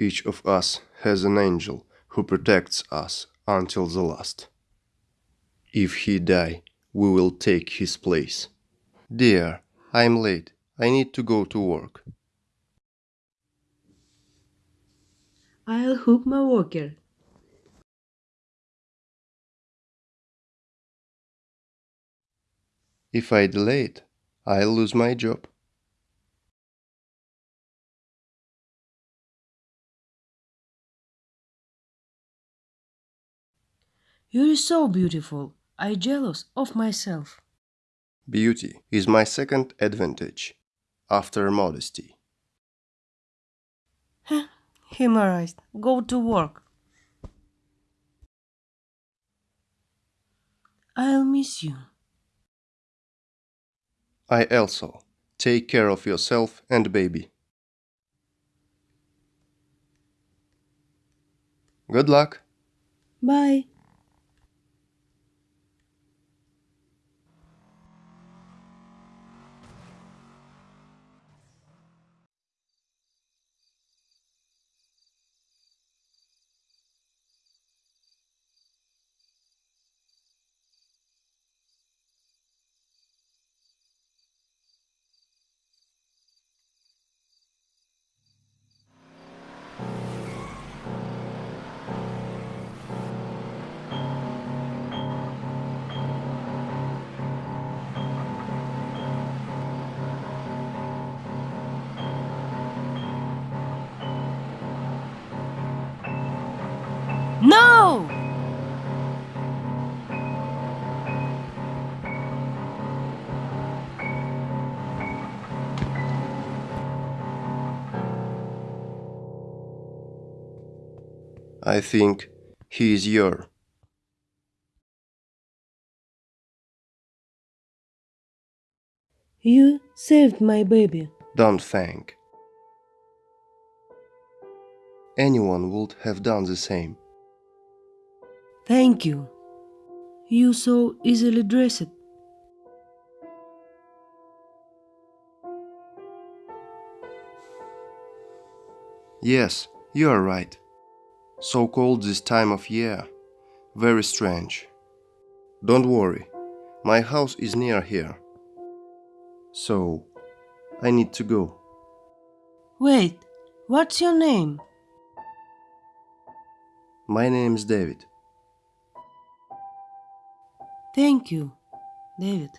Each of us has an angel who protects us until the last. If he die, we will take his place. Dear, I'm late. I need to go to work. I'll hook my walker. If I delay it, I'll lose my job. You're so beautiful. I jealous of myself. Beauty is my second advantage, after modesty. Humorized. Go to work. I'll miss you. I also take care of yourself and baby. Good luck. Bye. I think he is your. You saved my baby. Don't thank. Anyone would have done the same. Thank you. You so easily dressed. Yes, you are right. So cold this time of year. Very strange. Don't worry, my house is near here. So, I need to go. Wait, what's your name? My name is David. Thank you, David.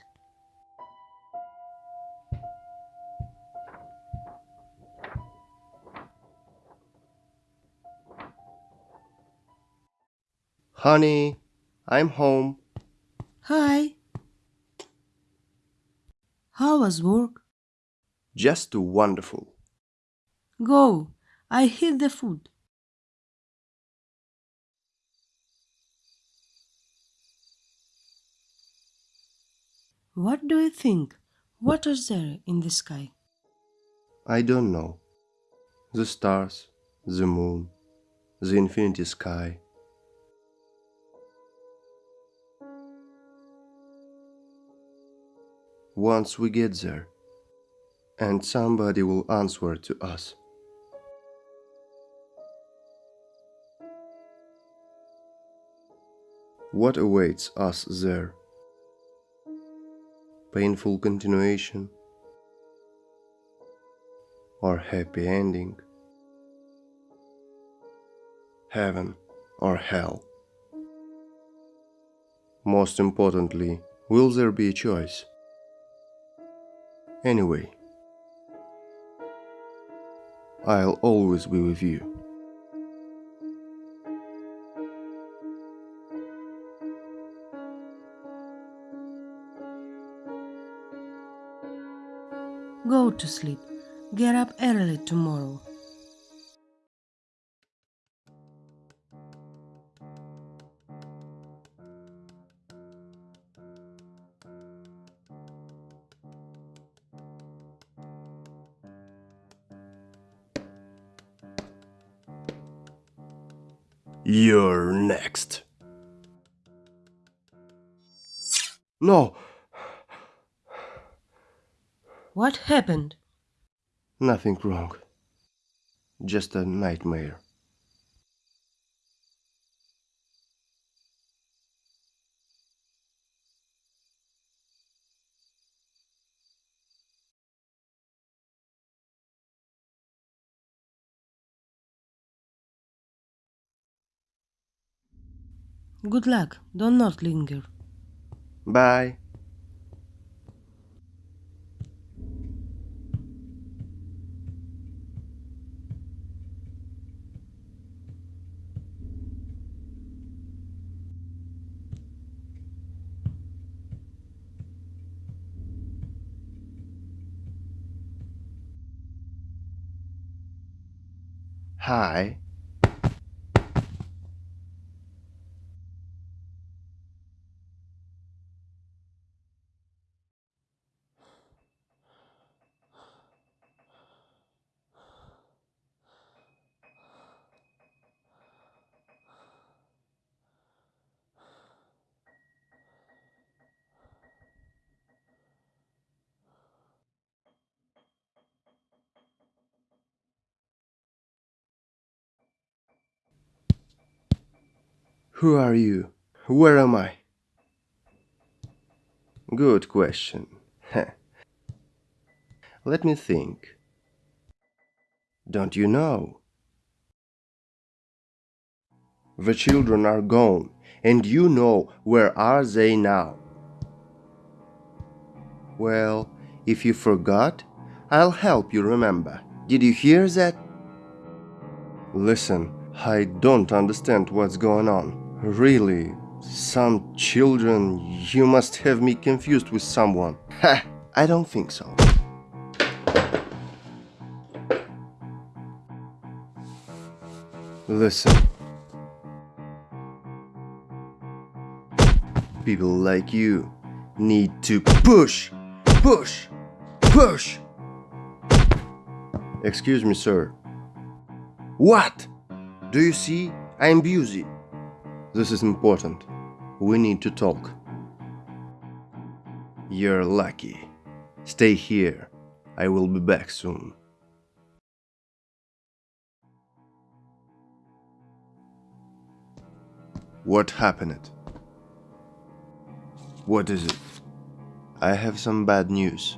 Honey, I'm home. Hi. How was work? Just too wonderful. Go. I hid the food. What do you think? What is there in the sky? I don't know. The stars, the moon, the infinity sky. Once we get there, and somebody will answer to us. What awaits us there? Painful continuation or happy ending? Heaven or hell? Most importantly, will there be a choice? Anyway, I'll always be with you. Go to sleep. Get up early tomorrow. Next. No, What happened? nothing wrong. just a nightmare. Good luck. Do not linger. Bye. Hi. Who are you? Where am I? Good question. Let me think. Don't you know? The children are gone, and you know where are they now? Well, if you forgot, I'll help you remember. Did you hear that? Listen, I don't understand what's going on. Really, some children, you must have me confused with someone. Ha! I don't think so. Listen. People like you need to push, push, push. Excuse me, sir. What? Do you see? I am busy. This is important. We need to talk. You're lucky. Stay here. I will be back soon. What happened? What is it? I have some bad news.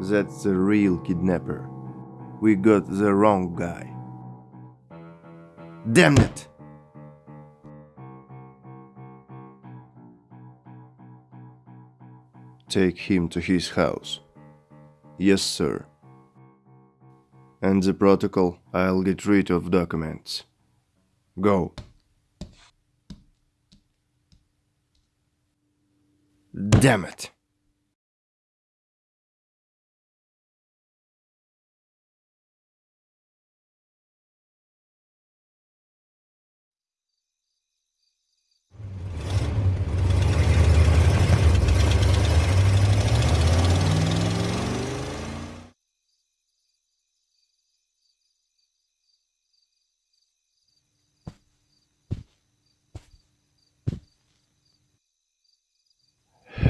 That's the real kidnapper. We got the wrong guy. Damn it! Take him to his house. Yes, sir. And the protocol, I'll get rid of documents. Go. Damn it!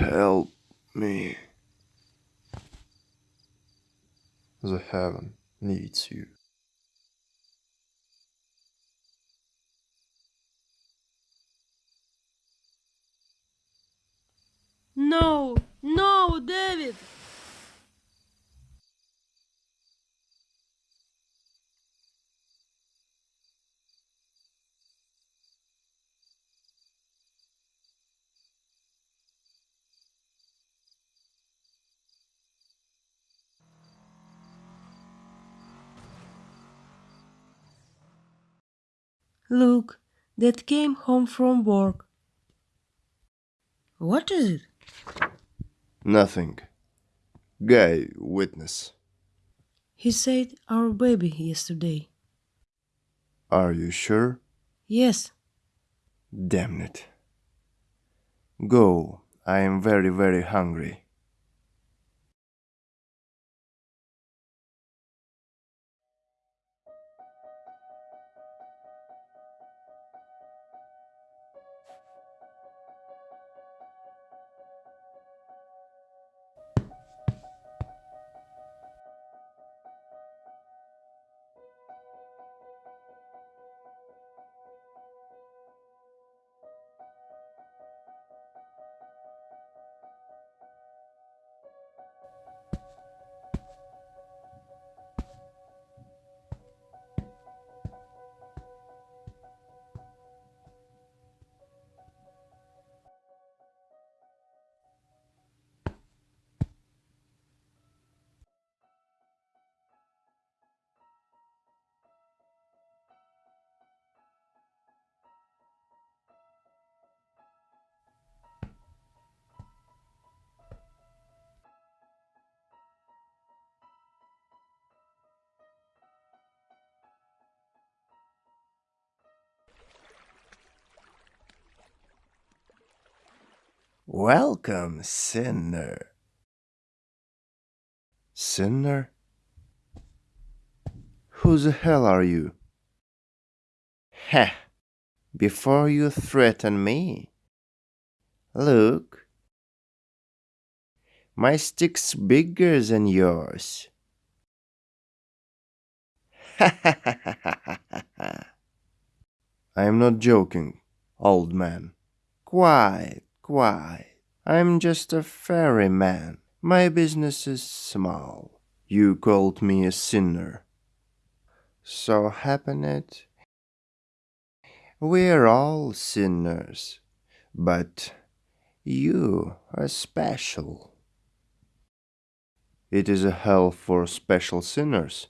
Help me. The heaven needs you. No! No, David! Look, that came home from work. What is it? Nothing. Guy, witness. He said our baby yesterday. Are you sure? Yes, Damn it. Go. I am very, very hungry. Welcome, sinner. Sinner? Who the hell are you? Heh! Before you threaten me. Look. My stick's bigger than yours. I am not joking, old man. Quiet, quiet. I'm just a ferryman. My business is small. You called me a sinner. So happen it. We're all sinners, but you are special. It is a hell for special sinners.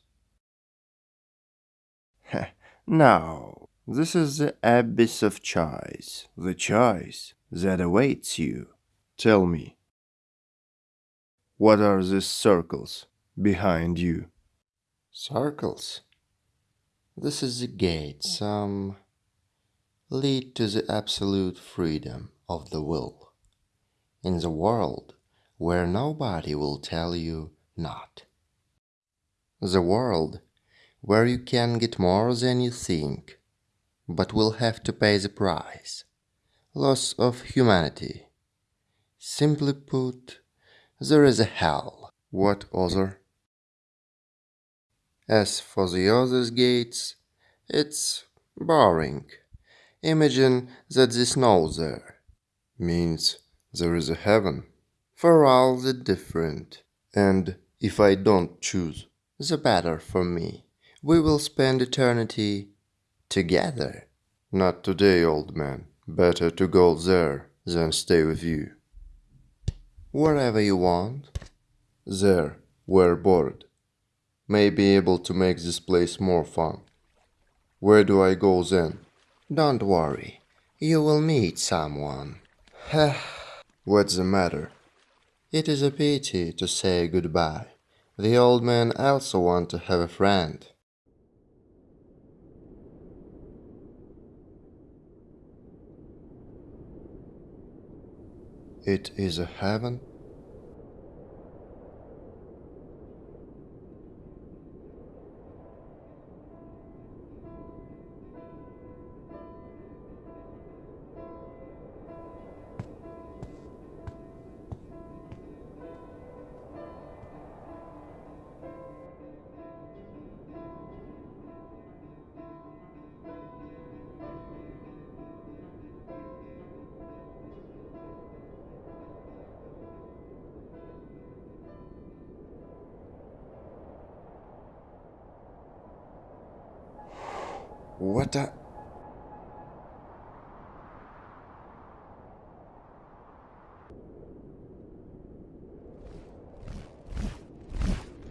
now, this is the abyss of choice, the choice that awaits you. Tell me, what are these circles behind you? Circles? This is the gate, some lead to the absolute freedom of the will in the world where nobody will tell you not. The world where you can get more than you think, but will have to pay the price loss of humanity. Simply put, there is a hell. What other? As for the other gates, it's boring. Imagine that the snow there means there is a heaven for all the different. And if I don't choose, the better for me. We will spend eternity together. Not today, old man. Better to go there than stay with you. Wherever you want. There, we're bored. May be able to make this place more fun. Where do I go then? Don't worry. You will meet someone. What's the matter? It is a pity to say goodbye. The old man also want to have a friend. It is a heaven?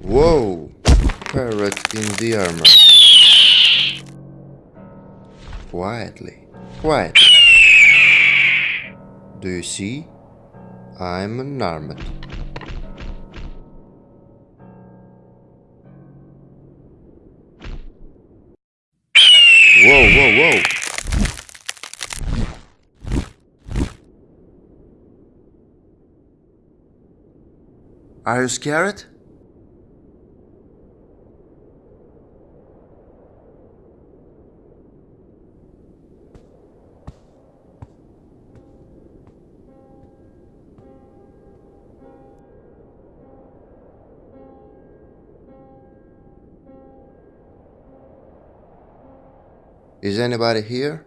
Whoa! Parrot in the armor. Quietly, quietly. Do you see? I'm unarmed. Whoa, whoa, whoa! Are you scared? Is anybody here?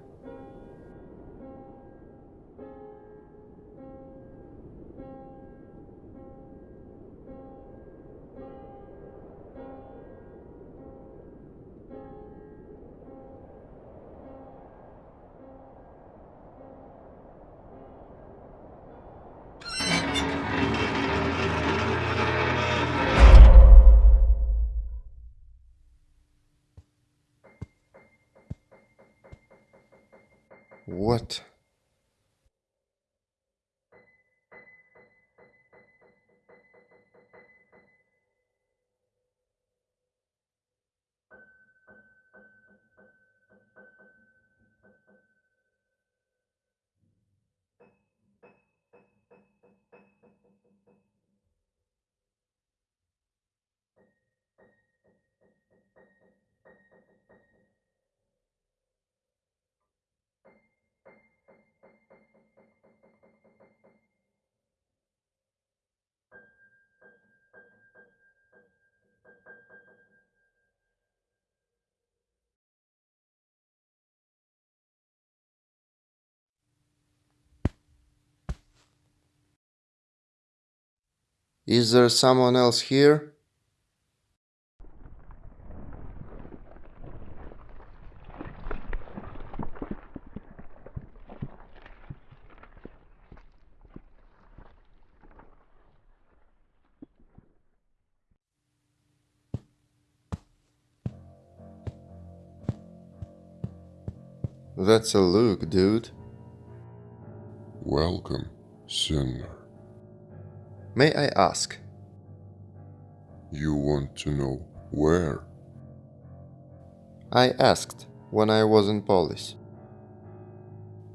Is there someone else here? That's a look, dude. Welcome, sinner. May I ask? You want to know where? I asked when I was in Polis.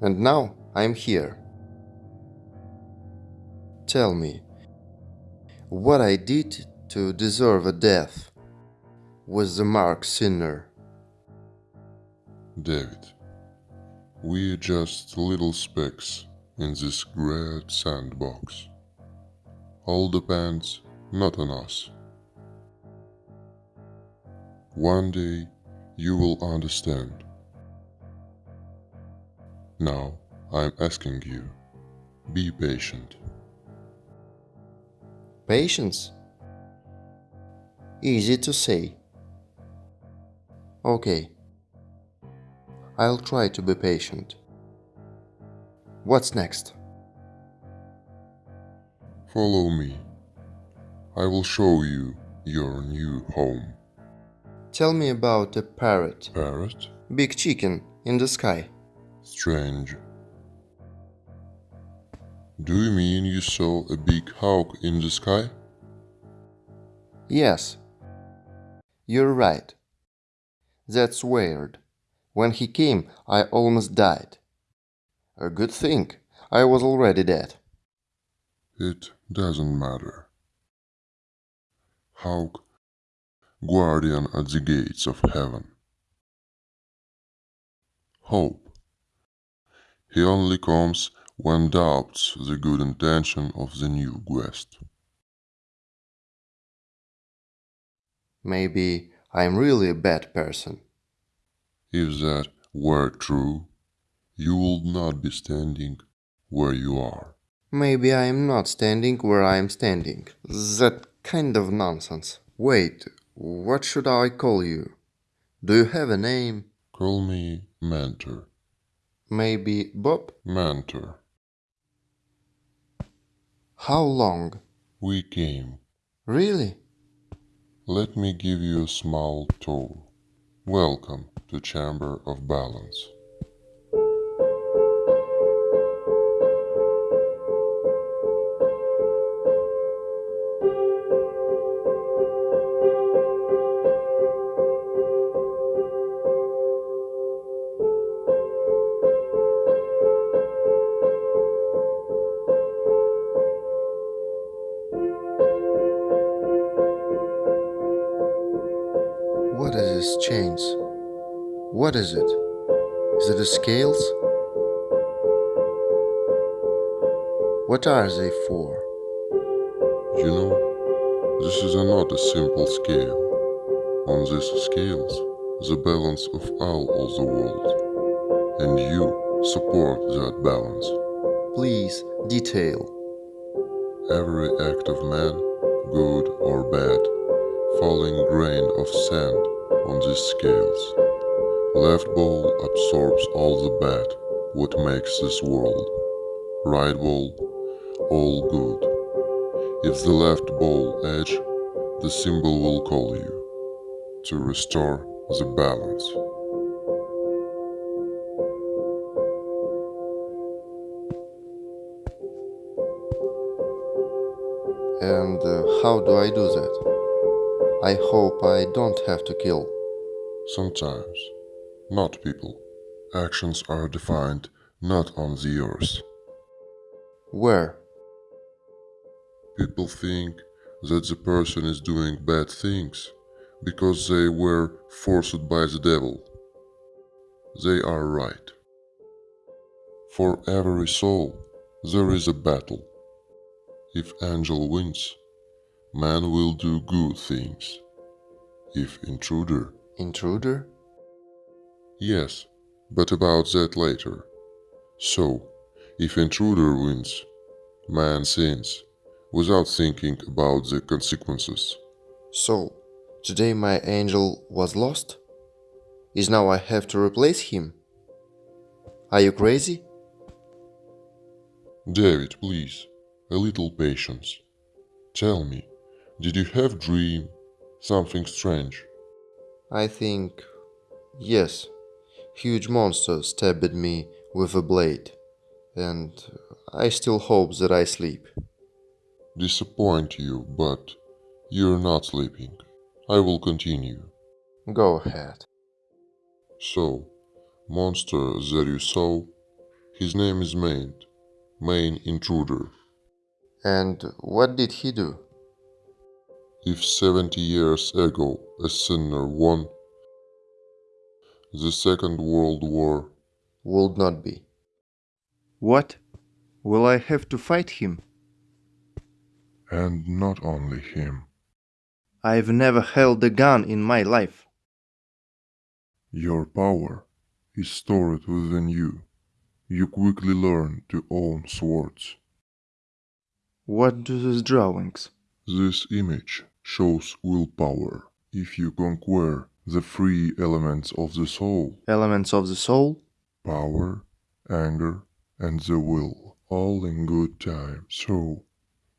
And now I'm here. Tell me, what I did to deserve a death was the mark sinner. David, we're just little specks in this great sandbox. All depends not on us. One day you will understand. Now I'm asking you, be patient. Patience? Easy to say. Okay. I'll try to be patient. What's next? Follow me. I will show you your new home. Tell me about a parrot. Parrot? Big chicken in the sky. Strange. Do you mean you saw a big hawk in the sky? Yes. You're right. That's weird. When he came, I almost died. A good thing. I was already dead. It doesn't matter. Hawk, guardian at the gates of heaven. Hope. He only comes when doubts the good intention of the new guest. Maybe I'm really a bad person. If that were true, you would not be standing where you are. Maybe I'm not standing where I'm standing. That kind of nonsense. Wait, what should I call you? Do you have a name? Call me Mentor. Maybe Bob? Mentor. How long? We came. Really? Let me give you a small tour. Welcome to Chamber of Balance. What is it? Is it the scales? What are they for? You know, this is not a simple scale. On these scales, the balance of all of the world. And you support that balance. Please, detail. Every act of man, good or bad, falling grain of sand on these scales. Left ball absorbs all the bad, what makes this world. Right ball, all good. If the left ball edge, the symbol will call you to restore the balance. And uh, how do I do that? I hope I don't have to kill. Sometimes, not people. Actions are defined not on the earth. Where? People think that the person is doing bad things because they were forced by the devil. They are right. For every soul, there is a battle. If angel wins, man will do good things. If intruder, Intruder? Yes, but about that later. So, if intruder wins, man sins, without thinking about the consequences. So, today my angel was lost? Is now I have to replace him? Are you crazy? David, please, a little patience. Tell me, did you have dream something strange? I think. Yes. Huge monster stabbed me with a blade, and I still hope that I sleep. Disappoint you, but you're not sleeping. I will continue. Go ahead. So, monster that you saw, his name is Main, Main Intruder. And what did he do? If 70 years ago a sinner won the Second World War, Would not be. What? Will I have to fight him? and not only him, I've never held a gun in my life. your power is stored within you. You quickly learn to own swords. What do these drawings? This image shows willpower. If you conquer the three elements of the soul, Elements of the soul? power, anger, and the will, all in good time. So,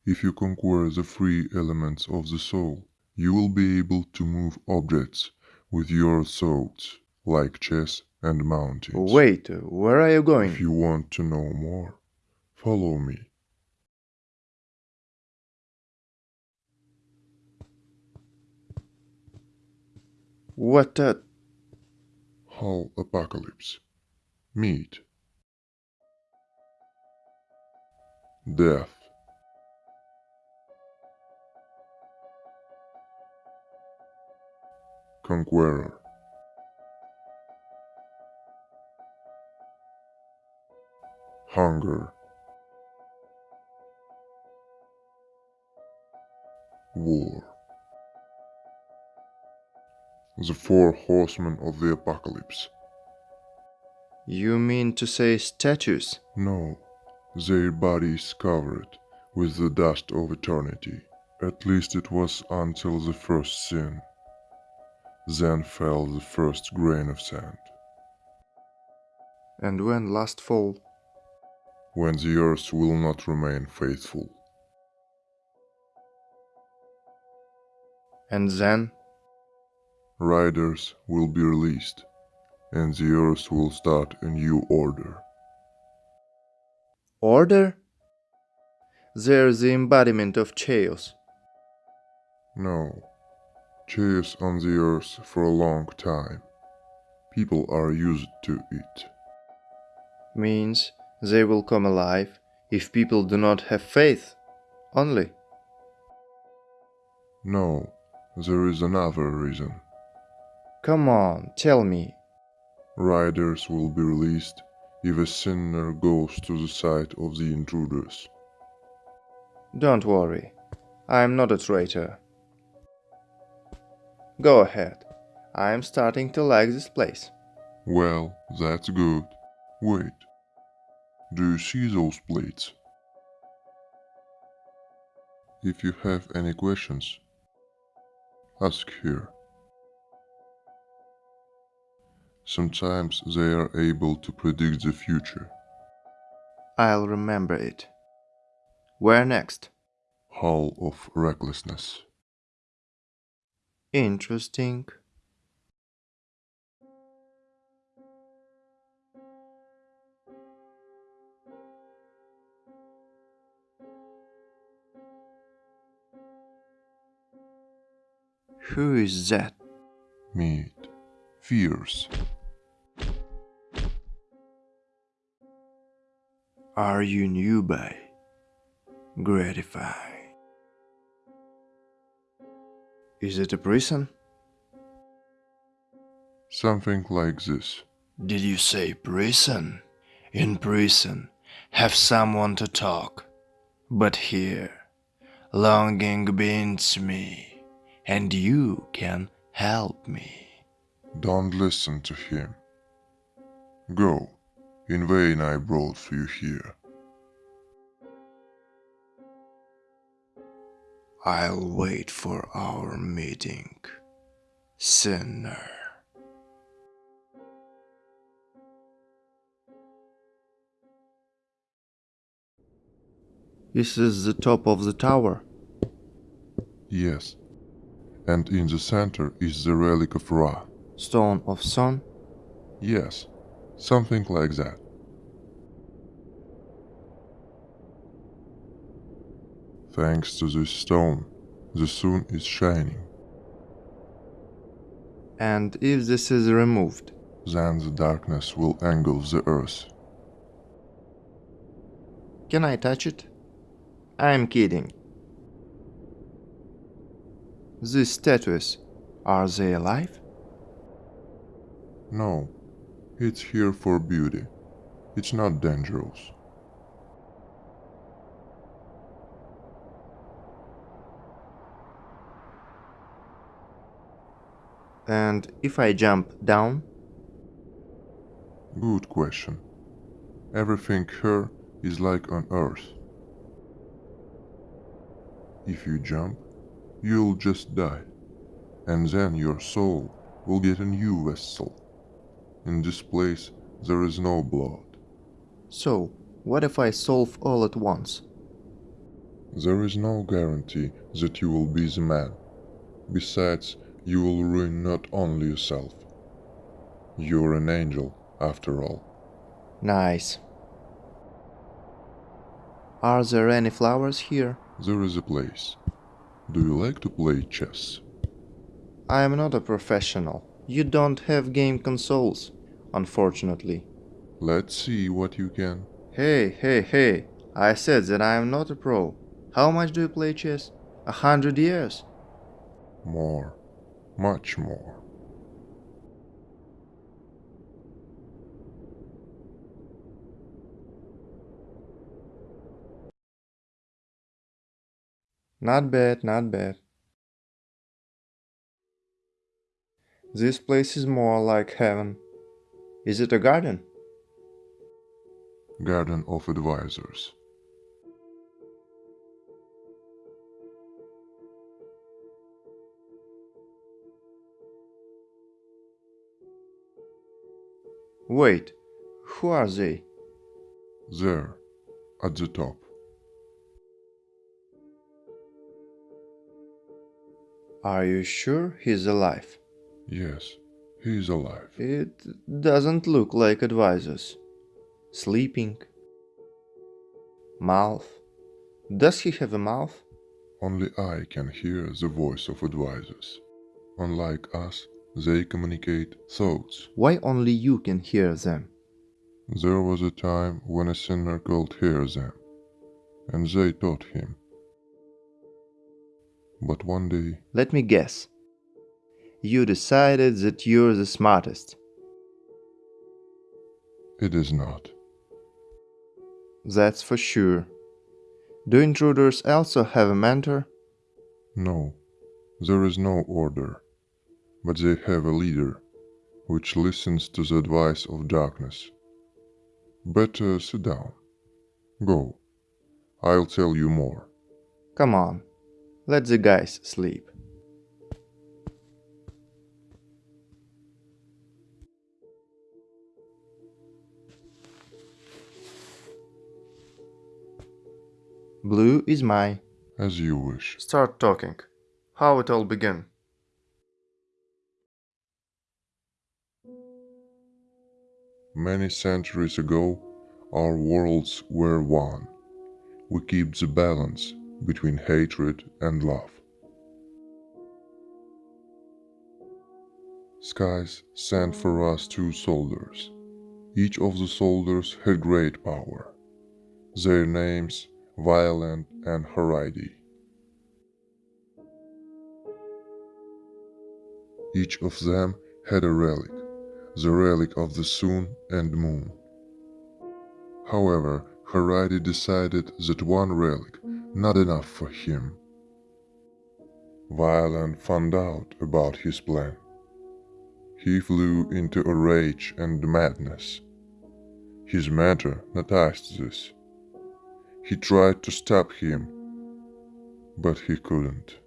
if you conquer the three elements of the soul, you will be able to move objects with your thoughts, like chess and mountains. Wait, where are you going? If going? you want to know more, follow me. What the? Hull Apocalypse. Meet. Death. Conqueror. Hunger. War. The four horsemen of the apocalypse. You mean to say statues? No, their bodies covered with the dust of eternity. At least it was until the first sin. Then fell the first grain of sand, And when last fall? when the earth will not remain faithful. And then? Riders will be released, and the earth will start a new order. Order? They're the embodiment of chaos. No, chaos on the earth for a long time. People are used to it. Means they will come alive if people do not have faith. Only. No, there is another reason. Come on, tell me. Riders will be released if a sinner goes to the side of the intruders. Don't worry. I'm not a traitor. Go ahead. I'm starting to like this place. Well, that's good. Wait. Do you see those plates? If you have any questions, ask here. Sometimes they are able to predict the future. I'll remember it. Where next? Hall of Recklessness. Interesting. Who is that? Meet. Fierce. Are you newbie? Gratify. Is it a prison? Something like this. Did you say prison? In prison, have someone to talk. But here, longing binds me, and you can help me. Don't listen to him. Go. In vain I brought you here. I'll wait for our meeting, sinner. This is the top of the tower. Yes. And in the center is the relic of Ra. Stone of Sun. Yes, something like that. Thanks to this stone, the sun is shining. And if this is removed, Then the darkness will engulf the earth. can I touch it? I'm kidding. These statues, are they alive? No, it's here for beauty. It's not dangerous. And if I jump down, Good question. Everything here is like on Earth. If you jump, you'll just die, and then your soul will get a new vessel. In this place, there is no blood. so what if I solve all at once? There is no guarantee that you will be the man. Besides, you will ruin not only yourself. You're an angel, after all. Nice. Are there any flowers here? There is a place. Do you like to play chess? I am not a professional. You don't have game consoles, unfortunately. Let's see what you can. Hey, hey, hey. I said that I am not a pro. How much do you play chess? A hundred years? More. Much more. Not bad, not bad. This place is more like heaven. Is it a garden? Garden of Advisors. Wait, who are they? There, at the top. Are you sure he's alive? Yes, he is alive. It doesn't look like advisors. Sleeping. Mouth. Does he have a mouth? Only I can hear the voice of advisors. Unlike us, they communicate thoughts. Why only you can hear them? There was a time when a sinner could hear them, and they taught him. But one day, Let me guess. You decided that you're the smartest. it is not. That's for sure. Do intruders also have a mentor? No, there is no order, but they have a leader, which listens to the advice of darkness. Better uh, sit down. Go. I'll tell you more. Come on, let the guys sleep. Blue is my... As you wish. Start talking. How it all began. Many centuries ago, our worlds were one. We keep the balance between hatred and love. Skies sent for us two soldiers. Each of the soldiers had great power. Their names Violent and Haridi. Each of them had a relic, the relic of the sun and moon. However, Haridi decided that one relic not enough for him. Violent found out about his plan. He flew into a rage and madness. His mentor noticed this. He tried to stop him, but he couldn't.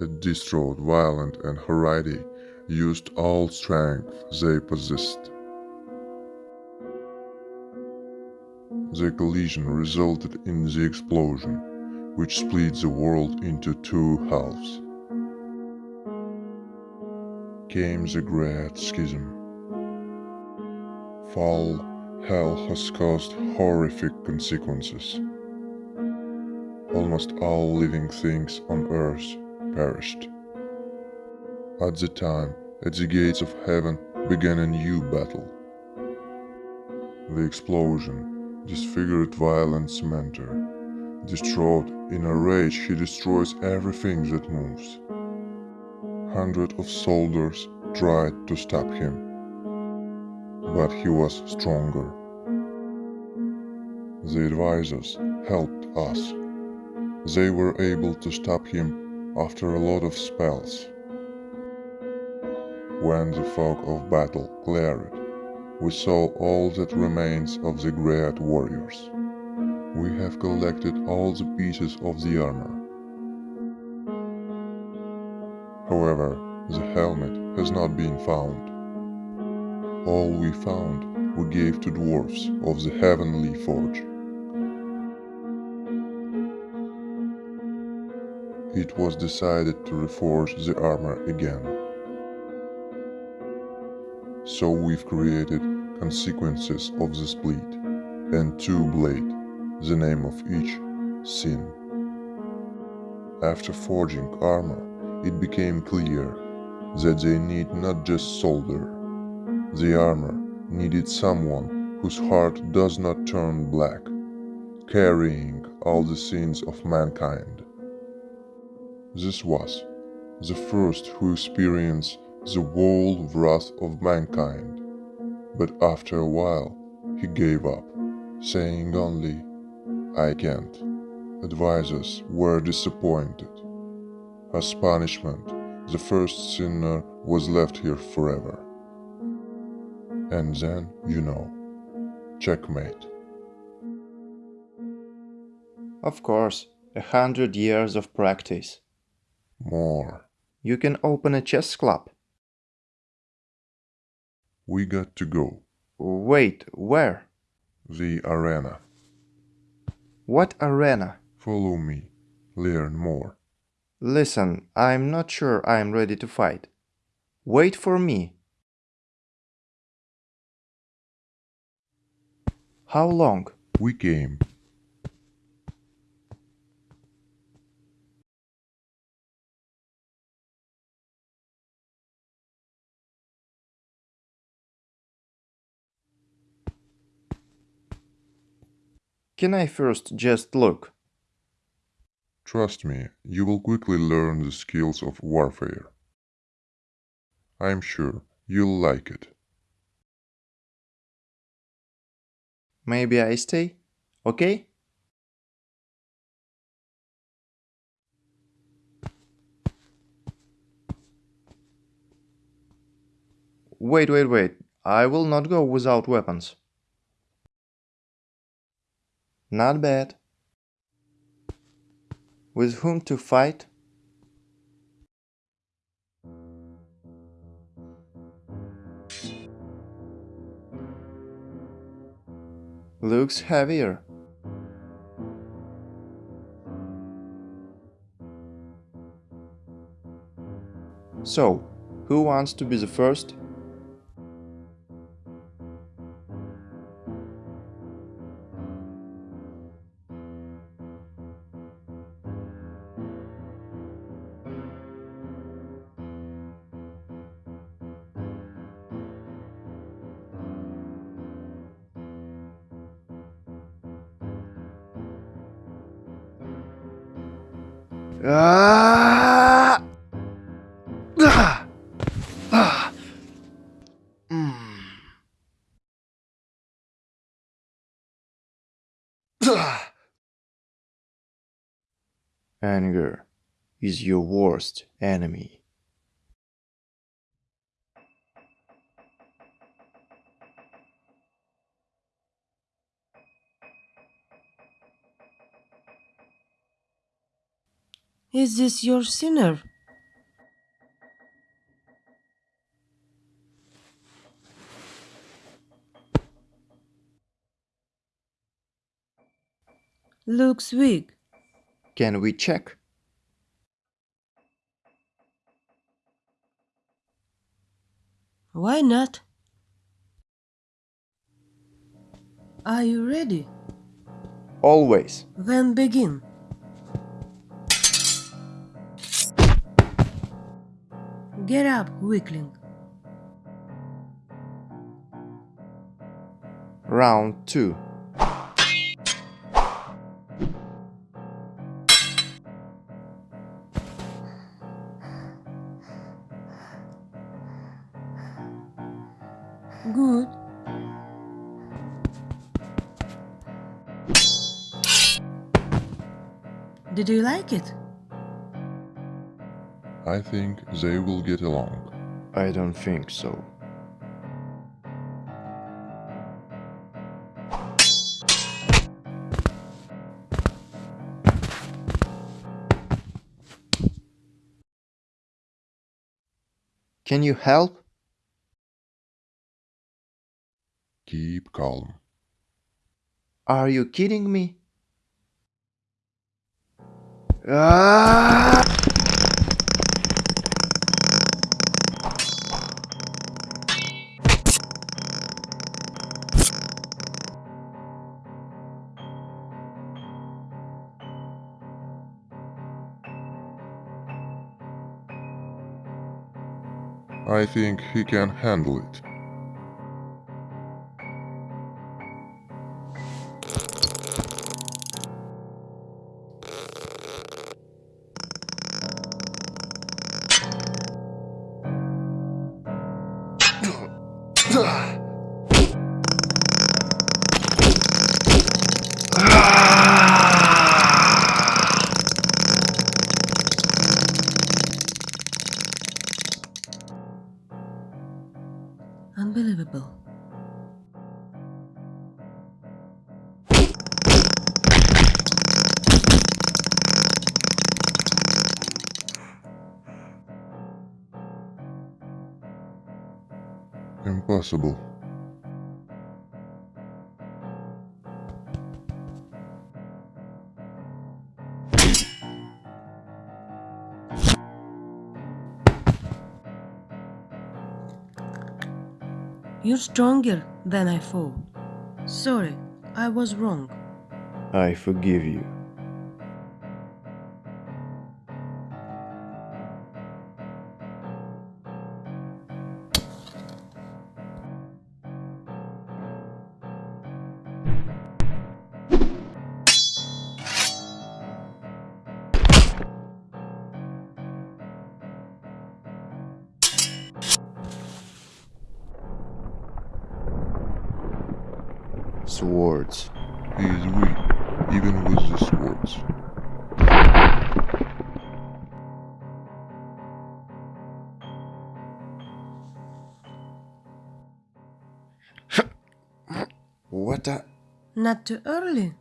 A distraught, violent, and Haridi used all strength they possessed. The collision resulted in the explosion, which split the world into two halves. Came the Great Schism. Fall hell has caused horrific consequences. Almost all living things on earth perished. At the time, at the gates of heaven began a new battle. The explosion disfigured violent Mentor. Distraught, in a rage, he destroys everything that moves. Hundreds of soldiers tried to stop him, but he was stronger. The advisors helped us. They were able to stop him after a lot of spells. When the fog of battle cleared, we saw all that remains of the great warriors. We have collected all the pieces of the armor. However, the helmet has not been found. All we found we gave to dwarfs of the Heavenly Forge. It was decided to reforge the armor again. So we've created consequences of the split and two blade, the name of each, sin. After forging armor, it became clear that they need not just solder. The armor needed someone whose heart does not turn black, carrying all the sins of mankind. This was the first who experienced the whole wrath of mankind, but after a while he gave up, saying only, I can't. Advisors were disappointed. As punishment, the first sinner was left here forever. And then, you know, checkmate. Of course, a hundred years of practice. More. You can open a chess club. We got to go. Wait, where? The arena. What arena? Follow me. Learn more. Listen, I'm not sure I'm ready to fight. Wait for me. How long? We came. Can I first just look? Trust me, you will quickly learn the skills of warfare. I'm sure you'll like it. Maybe I stay? Okay? Wait, wait, wait. I will not go without weapons. Not bad. With whom to fight? Looks heavier. So, who wants to be the first? anger is your worst enemy. Is this your sinner? Looks weak. Can we check? Why not? Are you ready? Always. Then begin. Get up, weakling. Round 2. Did you like it? I think they will get along. I don't think so. Can you help? Keep calm. Are you kidding me? Ah! I think he can handle it. You're stronger than I thought. Sorry, I was wrong. I forgive you. Not too early.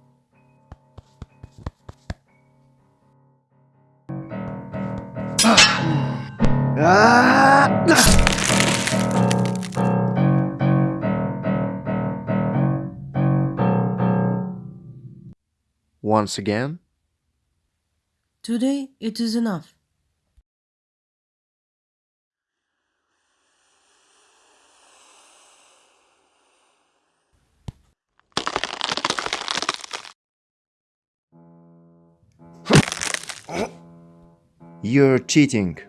Once again? Today it is enough. You're cheating.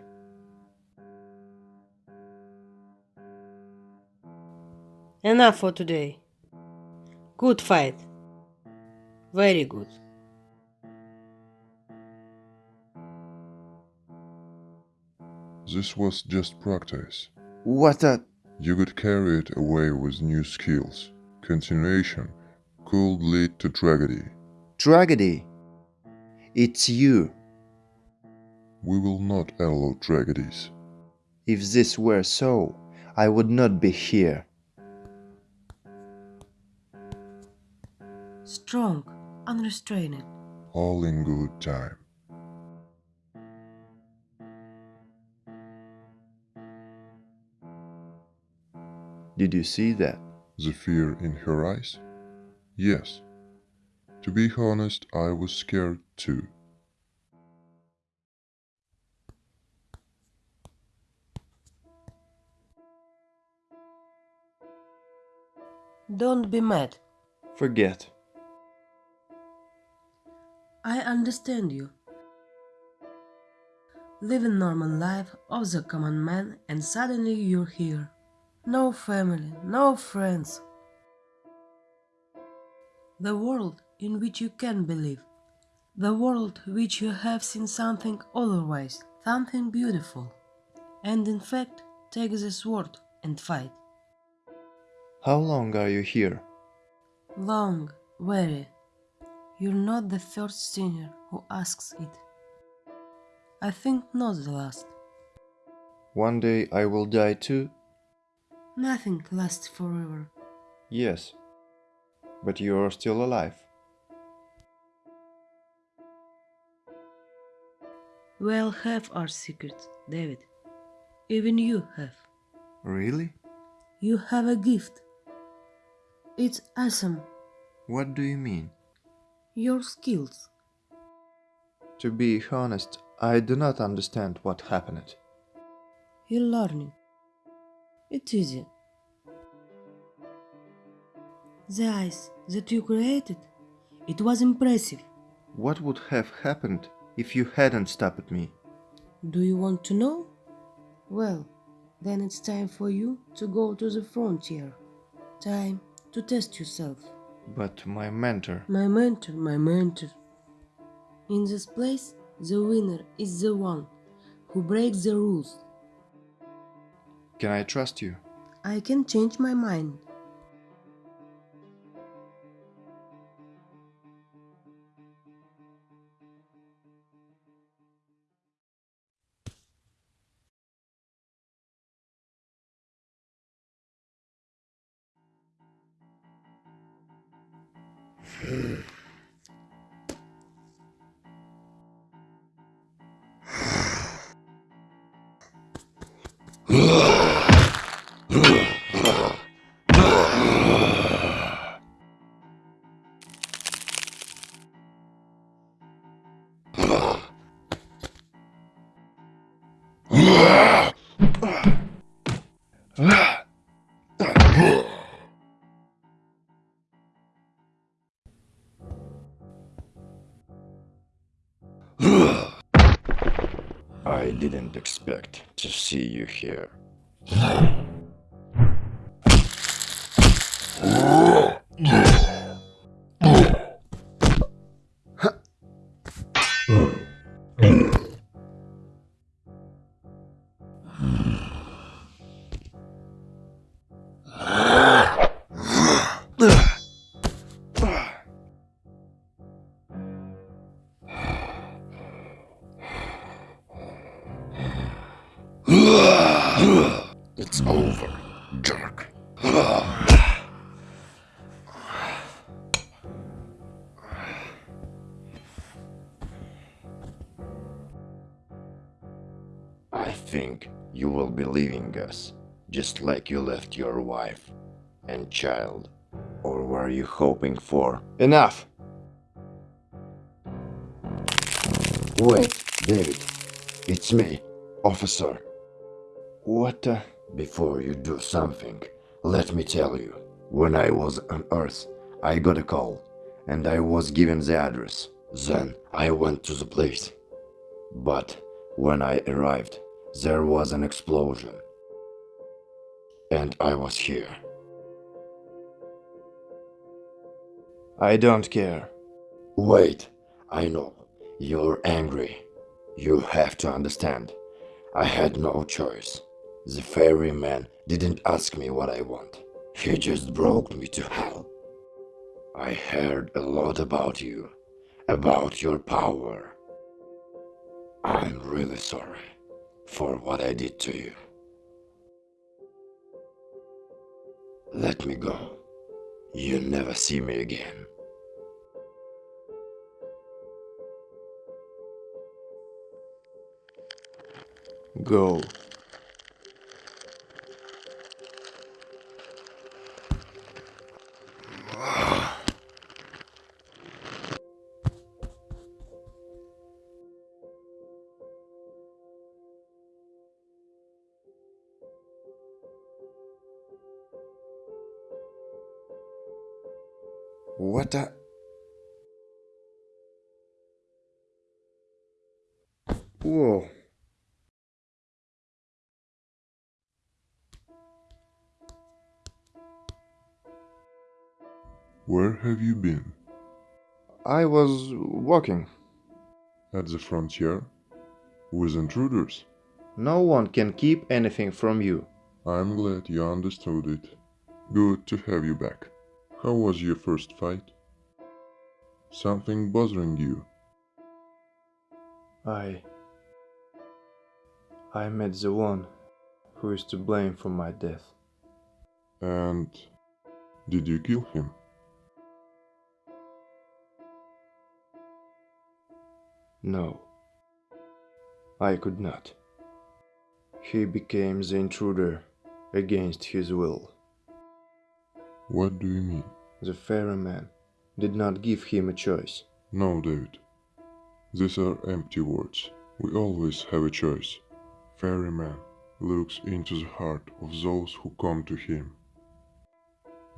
Enough for today. Good fight. Very good. This was just practice. What a... You could carry it away with new skills. Continuation could lead to tragedy. tragedy. It's you. We will not allow tragedies. If this were so, I would not be here. Strong, unrestrained. All in good time. Did you see that? The fear in her eyes? Yes. To be honest, I was scared too. Don't be mad. Forget. I understand you. Living normal life of the common man and suddenly you're here. No family, no friends. The world in which you can believe. The world which you have seen something otherwise, something beautiful. And in fact, take the sword and fight. How long are you here? Long, very. You're not the first sinner who asks it. I think not the last. One day I will die too? Nothing lasts forever. Yes. But you are still alive. We all have our secrets, David. Even you have. Really? You have a gift. It's awesome. What do you mean? Your skills. To be honest, I do not understand what happened. You're learning. It's easy. The ice that you created, it was impressive. What would have happened if you hadn't stopped me? Do you want to know? Well, then it's time for you to go to the frontier. Time to test yourself. But my mentor. My mentor, my mentor. In this place, the winner is the one who breaks the rules. Can I trust you? I can change my mind. Expect to see you here. like you left your wife and child. Or were you hoping for? Enough! Wait, David. It's me, officer. What uh, Before you do something, let me tell you. When I was on Earth, I got a call, and I was given the address. Then I went to the place. But when I arrived, there was an explosion. And I was here. I don't care. Wait, I know. You're angry. You have to understand. I had no choice. The ferryman didn't ask me what I want. He just broke me to hell. I heard a lot about you, about your power. I'm really sorry for what I did to you. Let me go. You'll never see me again. Go. What. Uh, whoa. Where have you been? I was walking. At the frontier? With intruders? No one can keep anything from you. I'm glad you understood it. Good to have you back. How was your first fight? Something bothering you? I. I met the one who is to blame for my death. And did you kill him? No. I could not. He became the intruder against his will. What do you mean? The ferryman did not give him a choice. No, David. These are empty words. We always have a choice. Ferryman looks into the heart of those who come to him.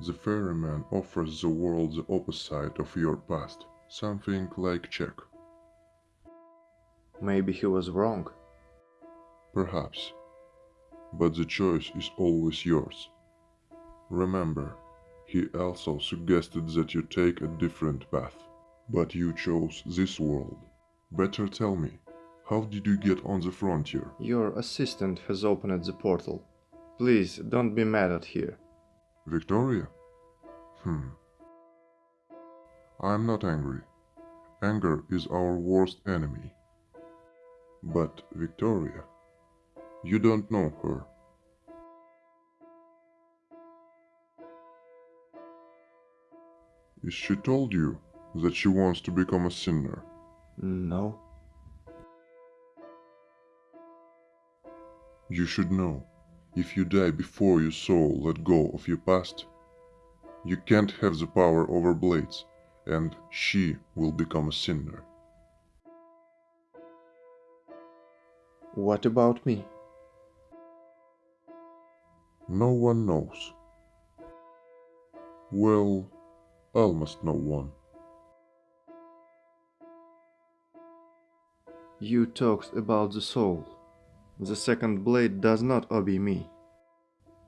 The ferryman offers the world the opposite of your past, something like check. Maybe he was wrong. Perhaps. But the choice is always yours. Remember, he also suggested that you take a different path, but you chose this world. Better tell me, how did you get on the frontier? Your assistant has opened the portal. Please don't be mad at her. Victoria? Hmm. I'm not angry. Anger is our worst enemy. But Victoria, you don't know her. Is she told you that she wants to become a sinner? No. You should know, if you die before your soul let go of your past, you can't have the power over Blades, and she will become a sinner. What about me? No one knows. Well, almost no one. You talked about the soul. The second blade does not obey me.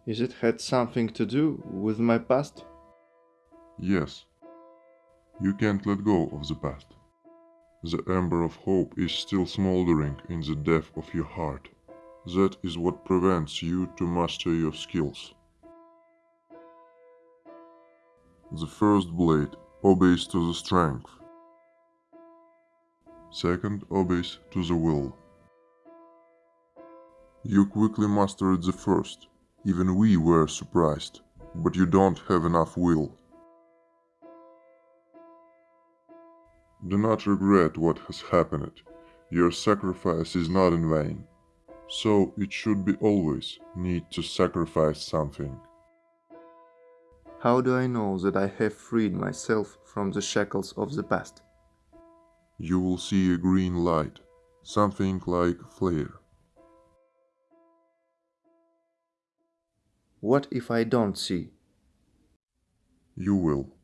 Is it had something to do with my past? Yes. You can't let go of the past. The ember of hope is still smoldering in the depth of your heart. That is what prevents you to master your skills. The first blade obeys to the strength. Second obeys to the will. You quickly mastered the first. Even we were surprised. But you don't have enough will. Do not regret what has happened. Your sacrifice is not in vain. So it should be always need to sacrifice something. How do I know that I have freed myself from the shackles of the past? You will see a green light, something like flare. What if I don't see? You will.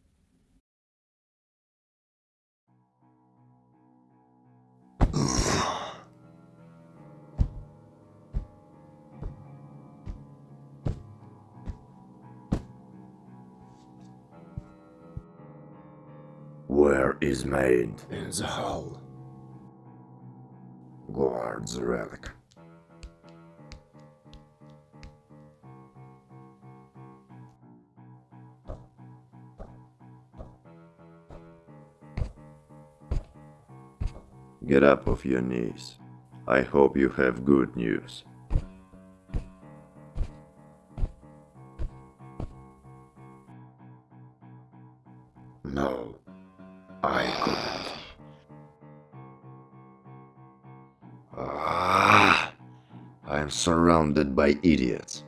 Is made In the hall. Guard the relic. Get up off your knees. I hope you have good news. Surrounded by idiots.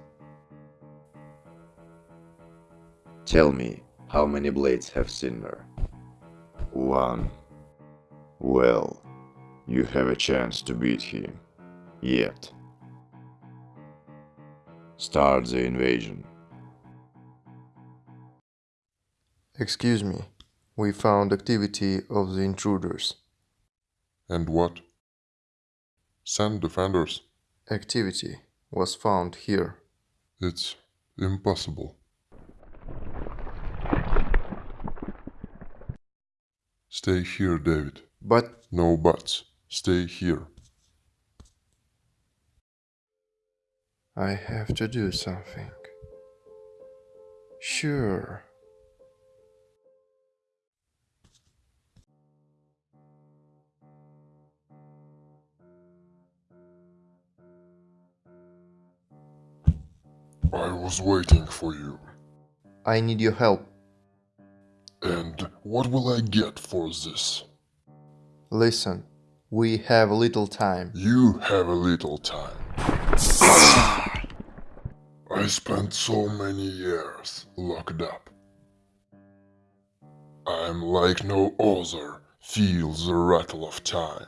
Tell me, how many blades have Sinner? One. Well, you have a chance to beat him. Yet. Start the invasion. Excuse me, We found activity of the intruders. And what? Send defenders. Activity was found here. It's impossible. Stay here, David. But No buts. Stay here. I have to do something. Sure. I was waiting for you. I need your help. And what will I get for this? Listen, we have little time. You have a little time. I spent so many years locked up. I'm like no other, feel the rattle of time.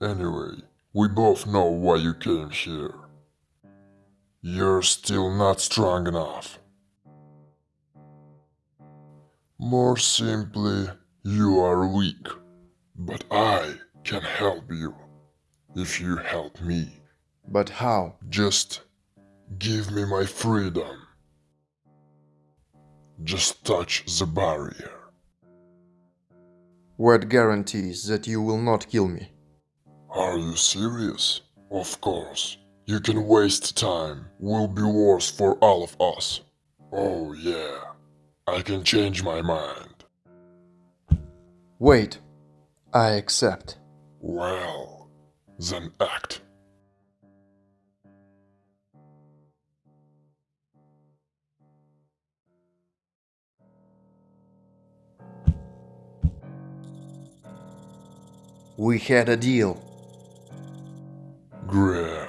Anyway, we both know why you came here. You're still not strong enough. More simply, you are weak. But I can help you if you help me. But how? Just give me my freedom. Just touch the barrier. What guarantees that you will not kill me? Are you serious? Of course. You can waste time. Will be worse for all of us. Oh yeah. I can change my mind. Wait. I accept. Well, then act. We had a deal. Great.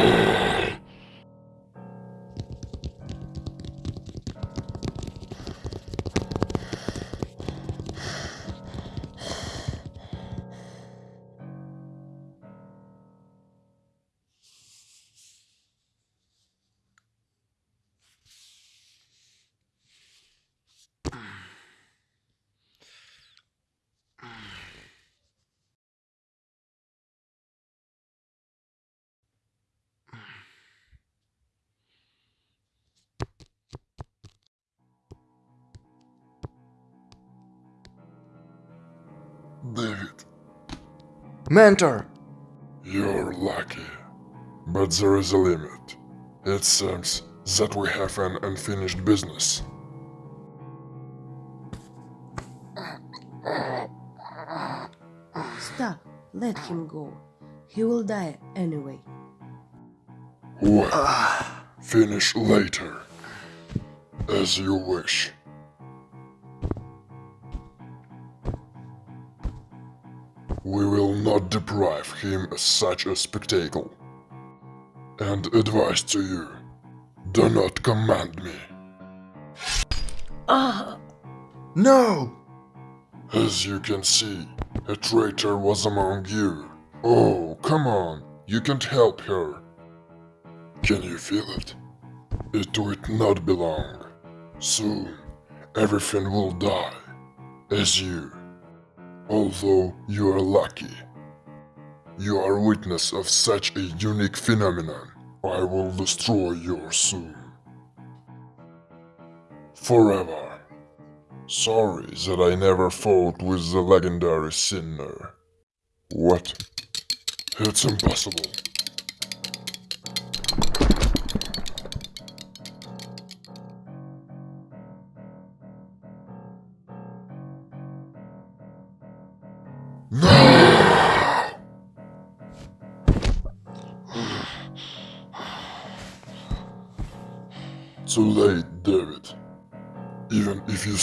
Mentor! you're lucky. But there is a limit. It seems that we have an unfinished business. Stop. Let him go. He will die anyway. Well, finish later. As you wish. We will not deprive him of such a spectacle. And advice to you, do not command me. Ah! No! As you can see, a traitor was among you. Oh, come on, you can't help her. Can you feel it? It would not be long. Soon, everything will die, as you. Although you are lucky. You are witness of such a unique phenomenon. I will destroy your soon. Forever. Sorry that I never fought with the legendary sinner. What? It's impossible.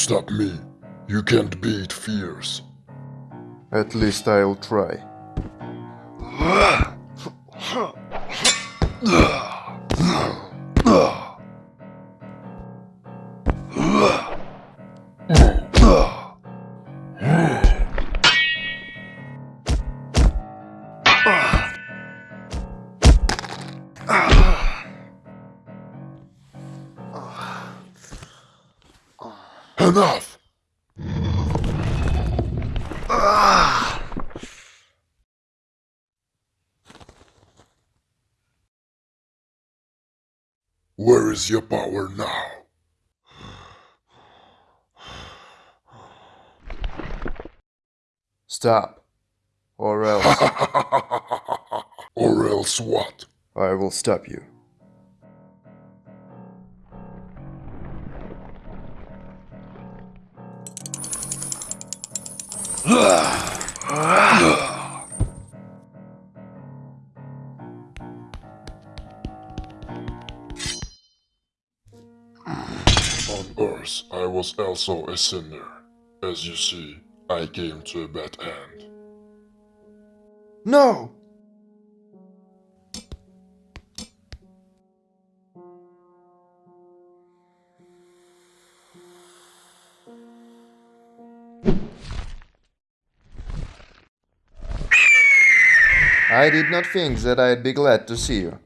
Stop me, you can't beat fears. At least I'll try. Your power now? Stop. Or else or else what? I will stop you. Also a sinner. As you see, I came to a bad end. No! I did not think that I'd be glad to see you.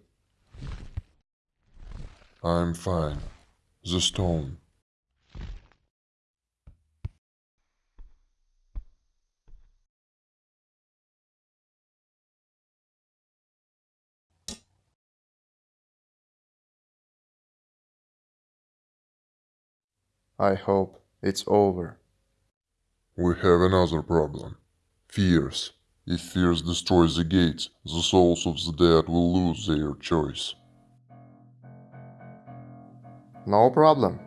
I'm fine. The stone. I hope it's over. We have another problem. Fears. If fears destroys the gates, the souls of the dead will lose their choice. No problem.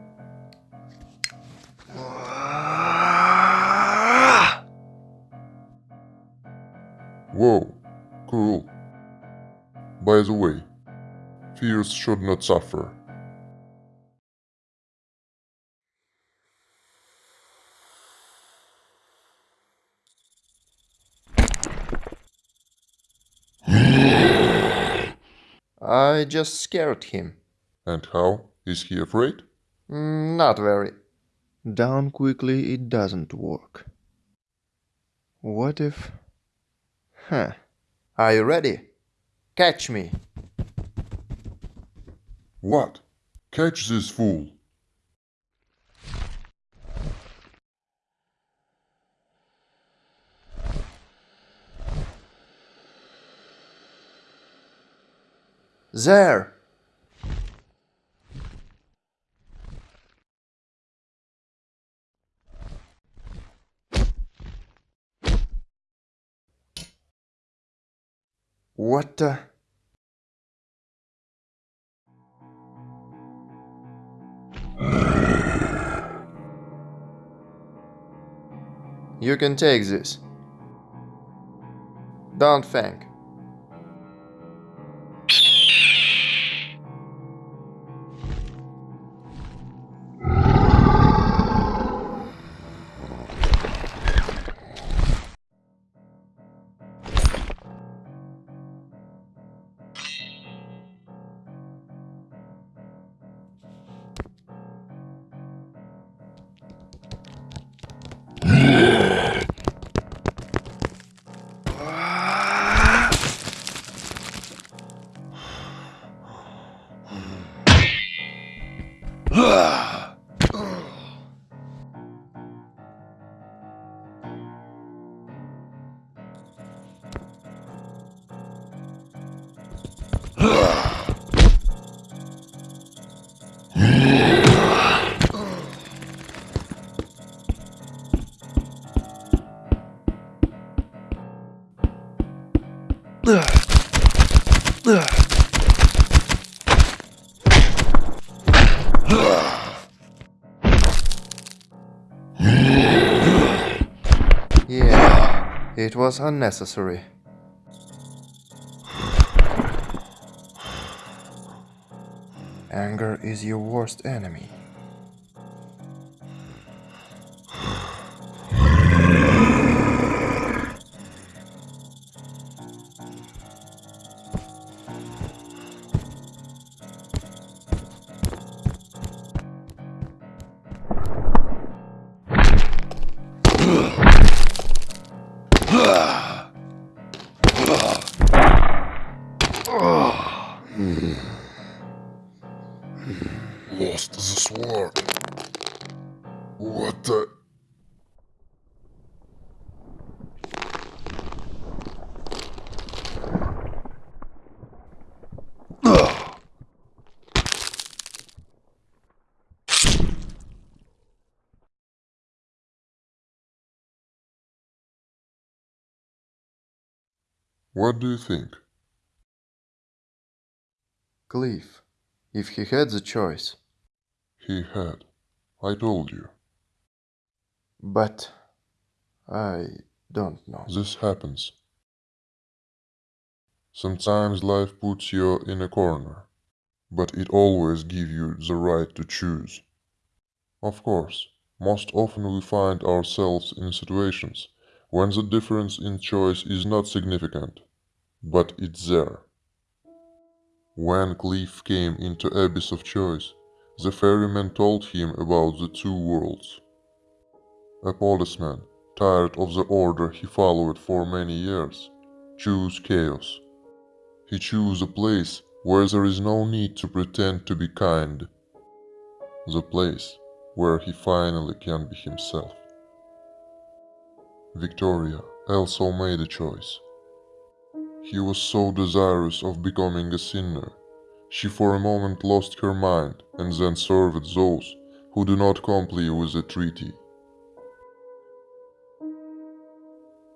Whoa, cool. By the way, fears should not suffer. I just scared him. And how? Is he afraid? Mm, Not very. Down quickly it doesn't work. What if... Huh. Are you ready? Catch me. What? Catch this fool! There! What the... You can take this. Don't think. Was unnecessary. Anger is your worst enemy. What do you think? Cliff, if he had the choice. He had. I told you. But I don't know. This happens. Sometimes life puts you in a corner, but it always gives you the right to choose. Of course, most often we find ourselves in situations when the difference in choice is not significant, but it's there. When Cliff came into Abyss of Choice, the ferryman told him about the two worlds. A policeman, tired of the order he followed for many years, chose chaos. He chose a place where there is no need to pretend to be kind. The place where he finally can be himself. Victoria also made a choice. He was so desirous of becoming a sinner, she for a moment lost her mind and then served those who do not comply with the treaty.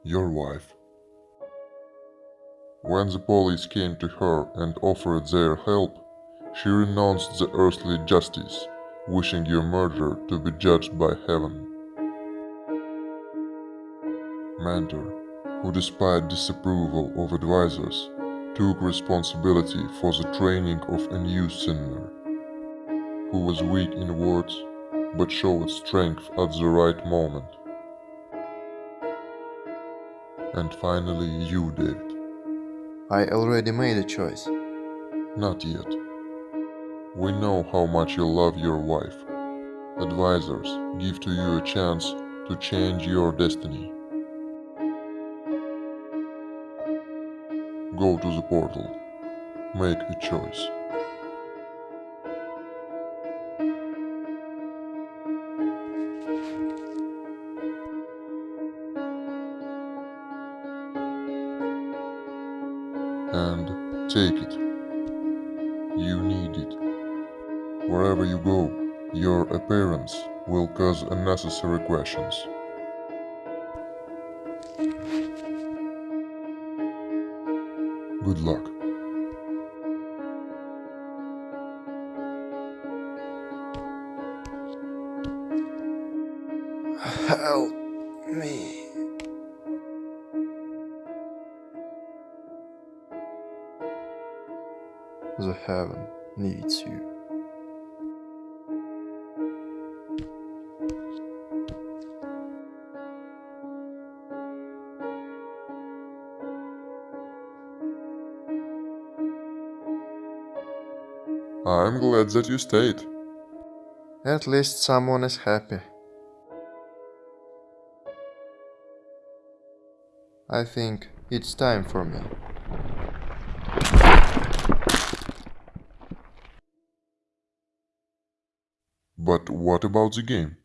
Your wife. When the police came to her and offered their help, she renounced the earthly justice, wishing your murderer to be judged by heaven. Mentor, who despite disapproval of advisors, took responsibility for the training of a new sinner, who was weak in words but showed strength at the right moment. And finally you, David. I already made a choice. Not yet. We know how much you love your wife. Advisors give to you a chance to change your destiny. Go to the portal. Make a choice. And take it. You need it. Wherever you go, your appearance will cause unnecessary questions. Luck. Glad that you stayed. At least someone is happy. I think it's time for me. But what about the game?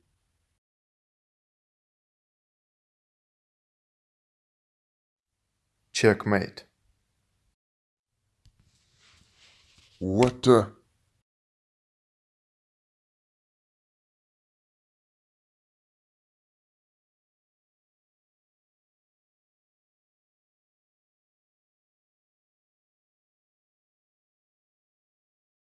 Checkmate. What the?